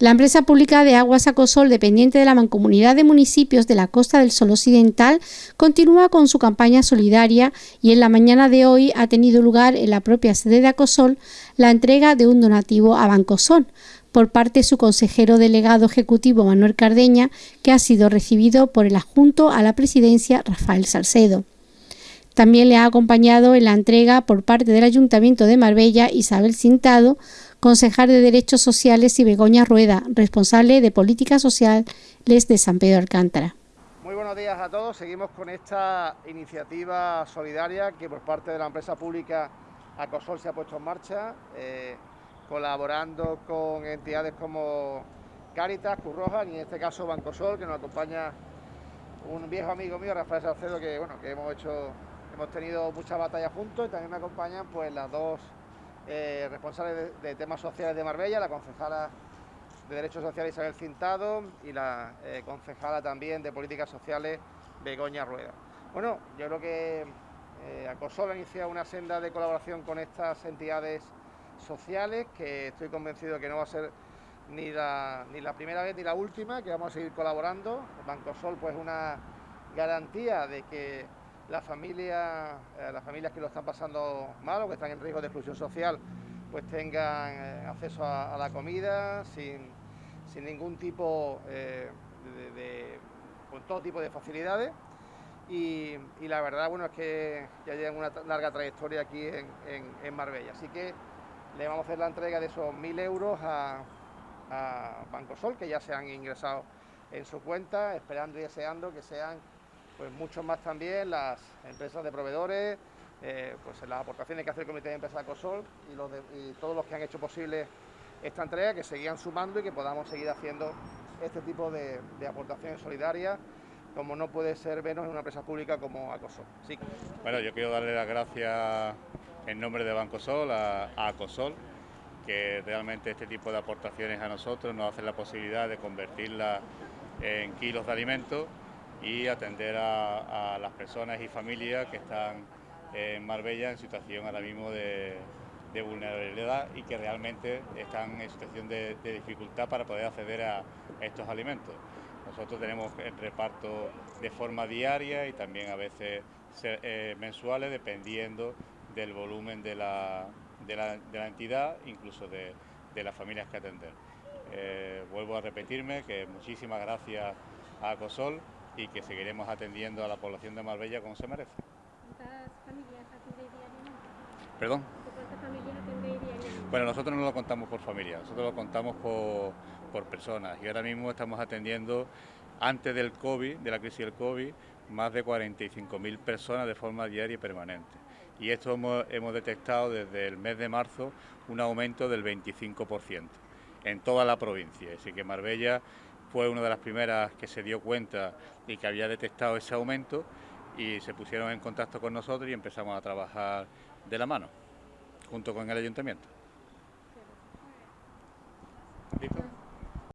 La empresa pública de Aguas Acosol, dependiente de la Mancomunidad de Municipios de la Costa del Sol Occidental, continúa con su campaña solidaria y en la mañana de hoy ha tenido lugar en la propia sede de Acosol la entrega de un donativo a Bancosol por parte de su consejero delegado ejecutivo Manuel Cardeña, que ha sido recibido por el adjunto a la presidencia Rafael Salcedo. También le ha acompañado en la entrega por parte del Ayuntamiento de Marbella Isabel Cintado, concejal de Derechos Sociales y Begoña Rueda, responsable de Políticas Sociales de San Pedro Alcántara. Muy buenos días a todos. Seguimos con esta iniciativa solidaria que por parte de la empresa pública Acosol se ha puesto en marcha, eh, colaborando con entidades como Cáritas, Curroja y en este caso Bancosol, que nos acompaña un viejo amigo mío, Rafael Salcedo, que bueno, que hemos hecho, hemos tenido muchas batallas juntos y también me acompañan pues las dos eh, responsable de, temas sociales de Marbella, la concejala de Derechos Sociales Isabel Cintado y la eh, concejala también de Políticas Sociales Begoña Rueda. Bueno, yo creo que eh, ha iniciado una senda de colaboración con estas entidades sociales que estoy convencido que no va a ser ni la, ni la primera vez ni la última, que vamos a seguir colaborando. Bancosol pues una garantía de que las familias, eh, las familias que lo están pasando mal o que están en riesgo de exclusión social, pues tengan eh, acceso a, la comida sin, ningún tipo eh, de, con todo tipo de facilidades. Y, la verdad, bueno, es que ya llevan una larga trayectoria aquí en, Marbella. Así que le vamos a hacer la entrega de esos mil euros a, a Banco Sol, que ya se han ingresado en su cuenta, esperando y deseando que sean pues mucho más también las empresas de proveedores, eh, pues las aportaciones que hace el Comité de Empresas COSOL y, todos los que han hecho posible esta entrega, que seguían sumando y que podamos seguir haciendo este tipo de, aportaciones solidarias, como no puede ser menos en una empresa pública como Acosol. Sí. Bueno, yo quiero darle las gracias en nombre de Bancosol a, a Acosol, que realmente este tipo de aportaciones a nosotros nos hacen la posibilidad de convertirla en kilos de alimentos y atender a, las personas y familias que están en Marbella en situación ahora mismo de, vulnerabilidad y que realmente están en situación de, dificultad para poder acceder a estos alimentos. Nosotros tenemos el reparto de forma diaria y también a veces eh, mensuales dependiendo del volumen de la, entidad, incluso de, las familias que atender. Eh, vuelvo a repetirme que muchísimas gracias a COSOL y que seguiremos atendiendo a la población de Marbella como se merece. ¿Cuántas familias atendéis diariamente? ¿Perdón? ¿Cuántas familias atendéis diariamente? Bueno, nosotros no lo contamos por familia, nosotros lo contamos por, por personas y ahora mismo estamos atendiendo, antes del COVID, de la crisis del COVID, más de 45.000 personas de forma diaria y permanente. Y esto hemos, hemos, detectado desde el mes de marzo un aumento del 25% en toda la provincia. Así que Marbella fue una de las primeras que se dio cuenta y que había detectado ese aumento y se pusieron en contacto con nosotros y empezamos a trabajar de la mano, junto con el ayuntamiento.